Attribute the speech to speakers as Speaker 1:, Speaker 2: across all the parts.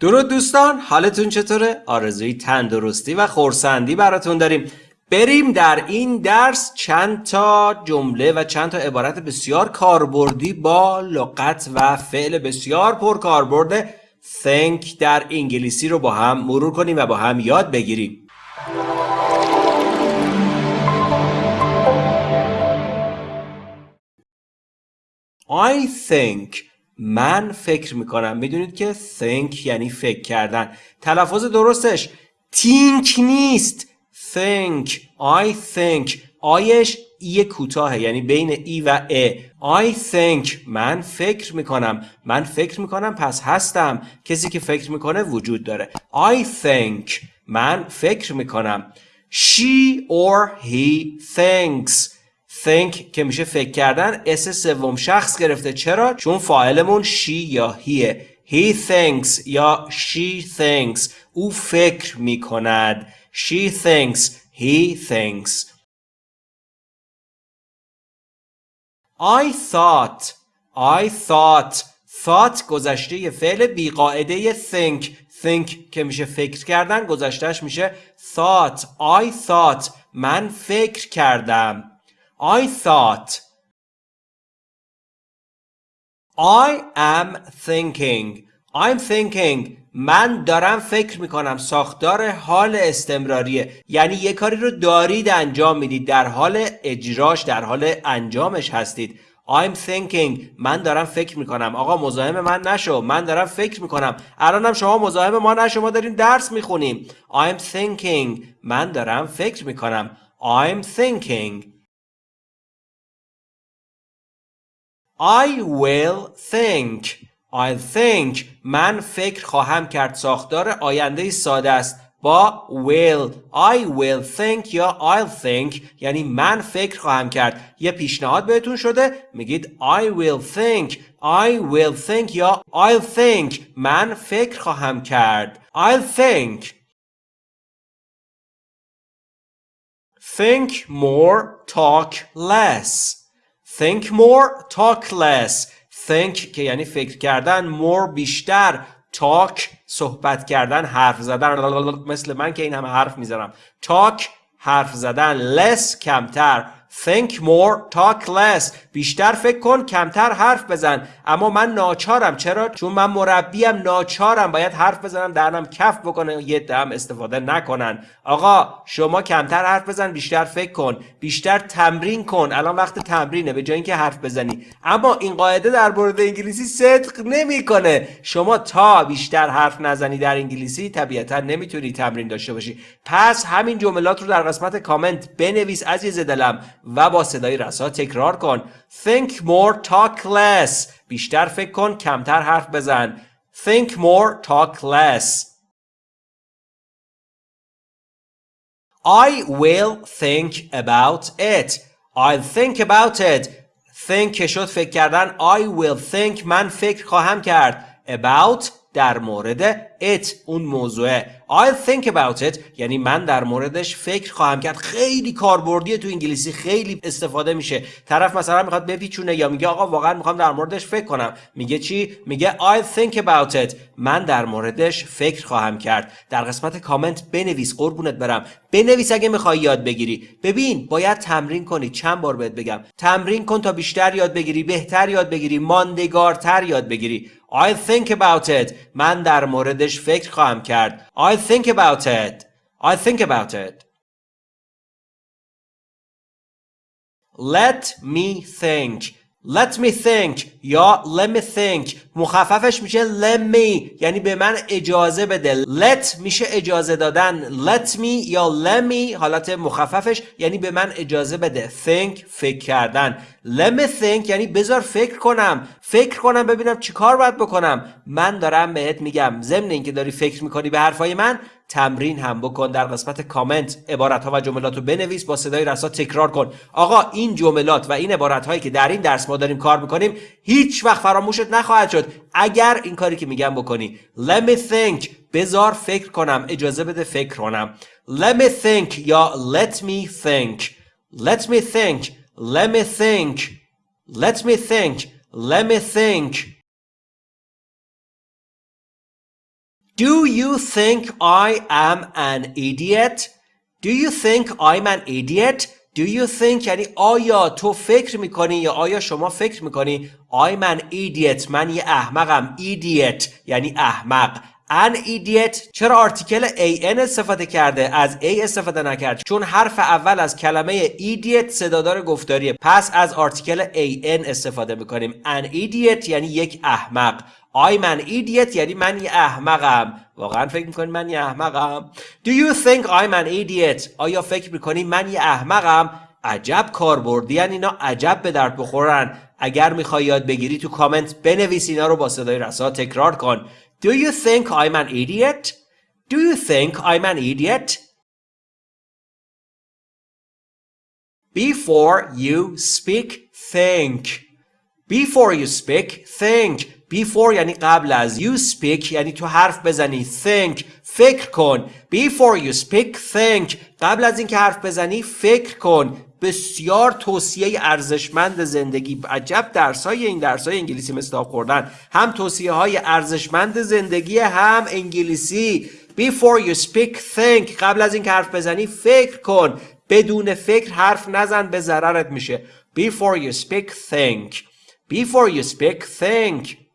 Speaker 1: درود دوستان حالتون چطوره؟ آرزوی تندرستی و خورسندی براتون داریم بریم در این درس چند تا جمله و چند تا عبارت بسیار کاربردی با لغت و فعل بسیار پر کاربرد think در انگلیسی رو با هم مرور کنیم و با هم یاد بگیریم I think من فکر می‌کنم می‌دونید که think یعنی فکر کردن. تلفظ درستش. Think نیست. Think. I think. آیش ای کوتاهه یعنی بین ای و ا I think. من فکر می‌کنم. من فکر می‌کنم پس هستم. کسی که فکر می‌کنه وجود داره. I think. من فکر می‌کنم. She or he thinks. Think که میشه فکر کردن اس سوم شخص گرفته. چرا؟ چون فاعلمون she یا هیه he thinks یا she thinks. او فکر می‌کند. She thinks he thinks. I thought I thought. Thought گذشته فعل بیقاعده think. Think که میشه فکر کردن گذشتهش میشه thought. I thought من فکر کردم. I thought. I am thinking. I'm thinking. من دارم فکر می‌کنم. ساختار حال استمراریه. یعنی یه کاری رو دارید انجام می‌دید. در حال اجراش در حال انجامش هستید. I'm thinking. من دارم فکر می‌کنم. آقا مزاحم من نشو. من دارم فکر می‌کنم. الانم شما مزاحم ما نشو. ما داریم درس می‌خونیم. I'm thinking. من دارم فکر می‌کنم. I'm thinking. I will think I'll think من فکر خواهم کرد ساختار آینده ساده است با will I will think یا I'll think یعنی من فکر خواهم کرد یه پیشنهاد بهتون شده میگید I will think I will think یا I'll think من فکر خواهم کرد I'll think think more talk less think more talk less. Think که یعنی فکر کردن more بیشتر. Talk صحبت کردن حرف زدن. مثل من که این همه حرف می‌زنم. Talk حرف زدن. Less کمتر. Think more talk less. بیشتر فکر کن کمتر حرف بزن. اما من ناچارم. چرا؟ چون من مربیم ناچارم. باید حرف بزنم درنم کف بکنه یه دم استفاده نکنن. آقا شما کمتر حرف بزن بیشتر فکر کن. بیشتر تمرین کن. الان وقت تمرینه به جای اینکه حرف بزنی. اما این قاعده در مورد انگلیسی صدق نمی‌کنه. شما تا بیشتر حرف نزنی در انگلیسی طبیعتا نمی‌تونی تمرین داشته باشی. پس همین جملات رو در قسمت کامنت بنویس عزیز دلم. و با صدای رسا تکرار کن think more talk less بیشتر فکر کن کمتر حرف بزن think more talk less I will think about it I'll think about it think شد فکر کردن I will think من فکر خواهم کرد about در مورد it اون موضوعه I'll think about it یعنی من در موردش فکر خواهم کرد. خیلی کاربردیه تو انگلیسی خیلی استفاده میشه. طرف مثلا می‌خواد بپیچونه یا میگه آقا واقعا می‌خوام در موردش فکر کنم. میگه چی؟ میگه I'll think about it. من در موردش فکر خواهم کرد. در قسمت کامنت بنویس قربونت برم. بنویس اگه می‌خوای یاد بگیری. ببین باید تمرین کنی. چند بار بهت بگم. تمرین کن تا بیشتر یاد بگیری بهتر یاد بگیری ماندگارتر یاد بگیری. I'll think about it من در موردش فکر خواهم کرد I'll think about it I'll think about it Let me think Let me think یا let me think مخففش میشه let me یعنی به من اجازه بده. Let میشه اجازه دادن. Let me یا let me حالت مخففش یعنی به من اجازه بده. Think فکر کردن. Let me think یعنی بذار فکر کنم. فکر کنم ببینم چیکار باید بکنم. من دارم بهت میگم. ضمن اینکه داری فکر می‌کنی به حرفای من تمرین هم بکن. در قسمت کامنت عبارت ها و جملات رو بنویس. با صدای رسا تکرار کن. آقا این جملات و این عبارت هایی که در این درس ما داریم کار می‌کنیم هیچ وقت فراموشت نخواهد شد. اگر این کاری که میگم بکنی let me think بذار فکر کنم اجازه بده فکر کنم let me think یا let me think let me think let me think let me think let me think Do you think I am an idiot? Do you think I'm an idiot? Do you think یعنی آیا تو فکر می‌کنی یا آیا شما فکر می‌کنی I'm an idiot من یه احمقم idiot یعنی احمق. An idiot. چرا آرتیکل an استفاده کرده؟ از a استفاده نکرد. چون حرف اول از کلمه idiot صدادار گفتاریه. پس از آرتیکل an استفاده می‌کنیم. An idiot یعنی یک احمق. I'm an idiot یعنی من یه احمقم. واقعا فکر می‌کنی من یه احمقم؟ Do you think I'm an idiot? آیا فکر می‌کنی من یه احمقم؟ عجب کاربردی اینا عجب به درد بخورن. اگر می‌خوای یاد بگیری تو کامنت بنویس اینا رو با صدای رسا تکرار کن. Do you think I'm an idiot? Do you think I'm an idiot? Before you speak, think. Before you speak, think. Before یعنی قبل از you speak یعنی تو حرف بزنی think فکر کن. Before you speak think. قبل از اینکه حرف بزنی فکر کن. بسیار توصیه ارزشمند زندگی. عجب درسای این درسای انگلیسی مثل خوردن. هم توصیه های ارزشمند زندگی هم انگلیسی. Before you speak think. قبل از اینکه حرف بزنی فکر کن. بدون فکر حرف نزن به ضررت میشه. Before you speak think. Before you speak think.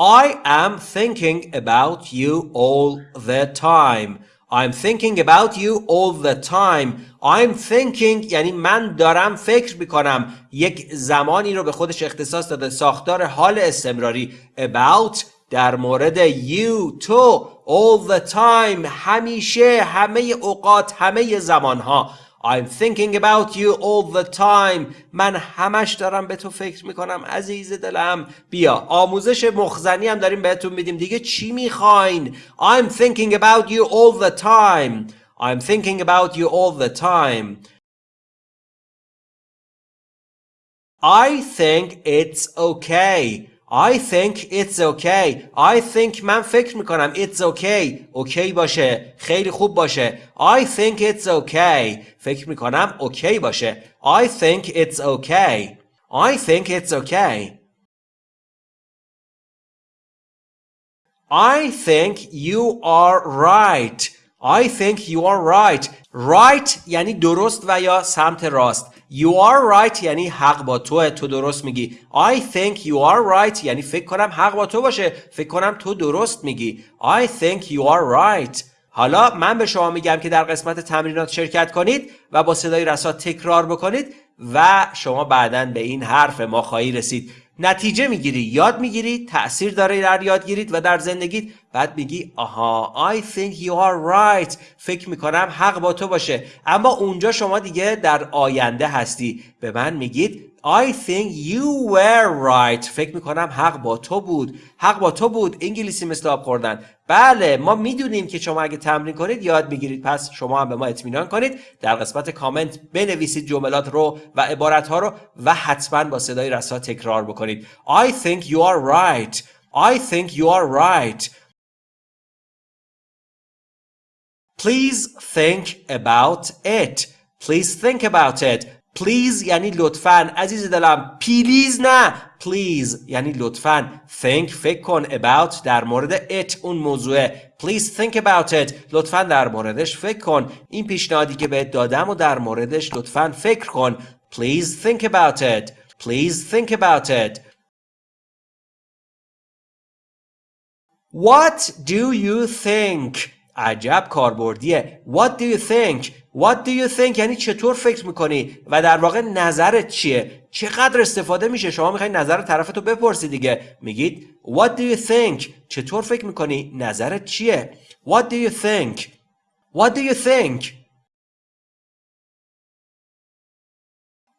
Speaker 1: I am thinking about you all the time. I'm thinking about you all the time. I'm thinking یعنی من دارم فکر می‌کنم یک زمانی رو به خودش اختصاص داده ساختار حال استمراری about در مورد you تو all the time. همیشه همه اوقات همه زمانها. I'm thinking about you all the time من همش دارم به تو فکر میکنم عزیز دلم بیا آموزش مخزنی هم داریم بهتون میدیم دیگه چی میخواین I'm thinking about you all the time I'm thinking about you all the time I think it's okay I think it's okay I think من فکر می‌کنم it's okay okay باشه خیلی خوب باشه I think it's okay فکر می‌کنم okay باشه I think it's okay I think it's okay I think you are right I think you are right right یعنی درست و یا سمت راست You are right یعنی حق با توه. تو درست میگی. I think you are right. یعنی فکر کنم حق با تو باشه. فکر کنم تو درست میگی. I think you are right. حالا من به شما میگم که در قسمت تمرینات شرکت کنید و با صدای رسا تکرار بکنید و شما بعدا به این حرف ما خواهی رسید. نتیجه می‌گیری یاد می‌گیری تاثیر داره در یادگیریت و در زندگیت. بعد میگی آها I think you are right. فکر می‌کنم حق با تو باشه. اما اونجا شما دیگه در آینده هستی. به من میگید I think you were right. فکر می‌کنم حق با تو بود. حق با تو بود. انگلیسی مثل آب خوردن. بله ما می‌دونیم که شما اگه تمرین کنید یاد می‌گیرید. پس شما هم به ما اطمینان کنید. در قسمت کامنت بنویسید جملات رو و عبارت ها رو و حتما با صدای رسا تکرار بکنید. I think you are right. I think you are right. Please think about it. Please think about it. Please یعنی لطفا. عزیز دلم پلیز نه. Please یعنی لطفا. Think فکر کن about در مورد it اون موضوع Please think about it. لطفا در موردش فکر کن. این پیشنهادی که بهت دادم و در موردش لطفا فکر کن. Please think about it. Please think about it. What do you think عجب کاربردیه. What do you think? What do you think یعنی چطور فکر می‌کنی؟ و در واقع نظرت چیه؟ چقدر استفاده میشه؟ شما می‌خوای نظر طرفتو بپرسی دیگه. میگید What do you think? چطور فکر می‌کنی؟ نظرت چیه؟ What do you think? What do you think?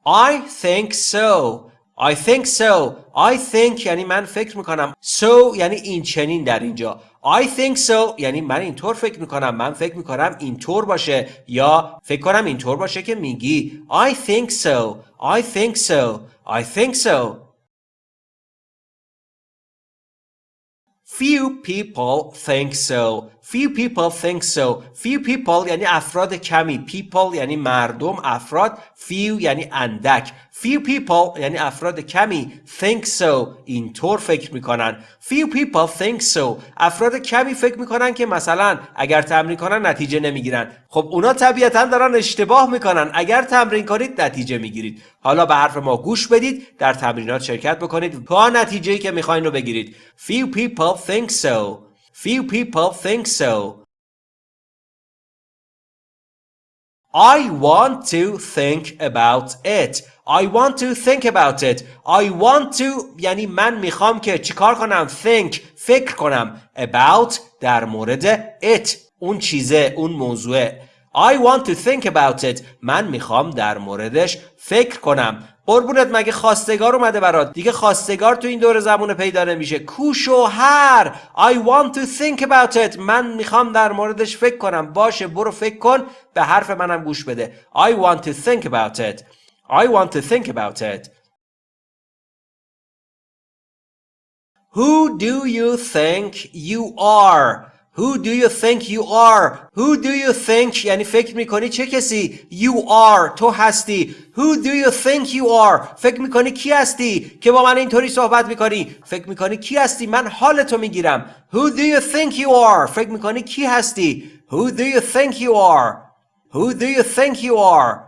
Speaker 1: I think so. I think so. I think یعنی من فکر می‌کنم. So یعنی این چنین در اینجا. I think so یعنی من اینطور فکر می‌کنم. من فکر می‌کنم اینطور باشه. یا فکر کنم اینطور باشه که میگی. I think so. I think so. I think so. Few people think so. Few people think so. Few people یعنی افراد کمی. People یعنی مردم افراد. Few یعنی اندک. Few people یعنی افراد کمی. Think so. اینطور فکر می‌کنن. Few people think so. افراد کمی فکر می‌کنن که مثلا اگر تمرین کنن نتیجه نمی‌گیرن. خب اونا طبیعتا دارن اشتباه می‌کنن. اگر تمرین کنید نتیجه می‌گیرید. حالا به حرف ما گوش بدید. در تمرینات شرکت بکنید تا نتیجه که می‌خواین رو بگیرید. Few people think so. Few people think so. I want to think about it. I want to think about it. I want to یعنی من می‌خوام که چیکار کنم think فکر کنم about در مورد it اون چیزه اون موضوعه. I want to think about it. من می‌خوام در موردش فکر کنم. قربونت مگه خواستگار اومده برات؟ دیگه خواستگار تو این دور زمونه پیدا نمیشه. کوشوهر I want to think about it. من می‌خوام در موردش فکر کنم. باشه برو فکر کن. به حرف منم گوش بده. I want to think about it. I want to think about it. Who do you think you are? Who do you think you are? Who do you think یعنی فکر میکنی چه کسی؟ You are تو هستی. Who do you think you are? فکر میکنی کی هستی؟ که با من اینطوری صحبت میکنی. فکر میکنی کی هستی؟ من حال تو میگیرم. Who do you think you are? فکر میکنی کی هستی؟ Who do you think you are? Who do you think you are?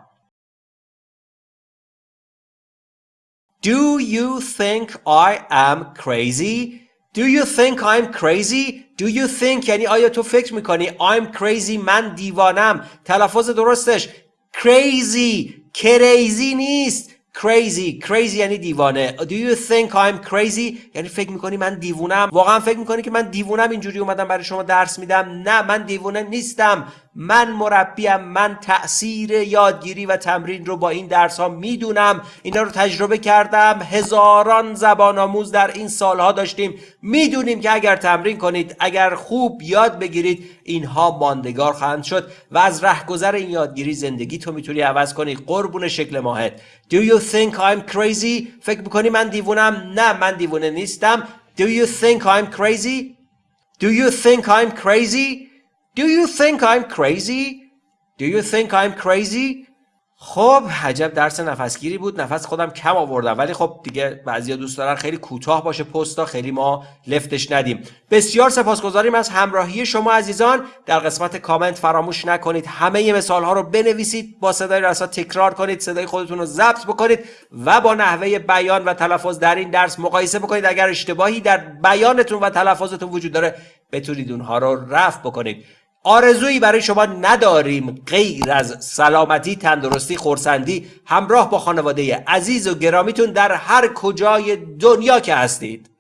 Speaker 1: Do you think I am crazy? Do you think I'm crazy? Do you think یعنی آیا تو فکر می‌کنی I'm crazy من دیوانم تلفظ درستش. Crazy. Crazy نیست. Crazy. Crazy یعنی دیوانه. Do you think I'm crazy? یعنی فکر می‌کنی من دیوونم واقعا فکر می‌کنی که من دیوونم اینجوری اومدم برای شما درس میدم. نه من دیوونه نیستم. من مربیم من تاثیر یادگیری و تمرین رو با این درس ها می‌دونم. اینا رو تجربه کردم. هزاران زبان آموز در این سالها داشتیم. می‌دونیم که اگر تمرین کنید اگر خوب یاد بگیرید اینها ماندگار خواهند شد و از رهگذر این یادگیری زندگی تو می‌تونی عوض کنی. قربون شکل ماهت. Do you think I'm crazy? فکر می‌کنی من دیوونم؟ نه من دیوونه نیستم. Do you think I'm crazy? Do you think I'm crazy? Do you think I'm crazy? Do you think I'm crazy? خب عجب درس نفسگیری بود. نفس خودم کم آوردم. ولی خب دیگه بعضیا دوست دارن خیلی کوتاه باشه پستا خیلی ما لفتش ندیم. بسیار سپاسگزاریم از همراهی شما عزیزان. در قسمت کامنت فراموش نکنید. همه مثال ها رو بنویسید. با صدای رسا تکرار کنید. صدای خودتون رو ضبط بکنید. و با نحوه بیان و تلفظ در این درس مقایسه بکنید. اگر اشتباهی در بیانتون و تلفظتون وجود داره بتونید اونها رو رفع بکنید. آرزویی برای شما نداریم غیر از سلامتی، تندرستی، خورسندی همراه با خانواده عزیز و گرامیتون در هر کجای دنیا که هستید.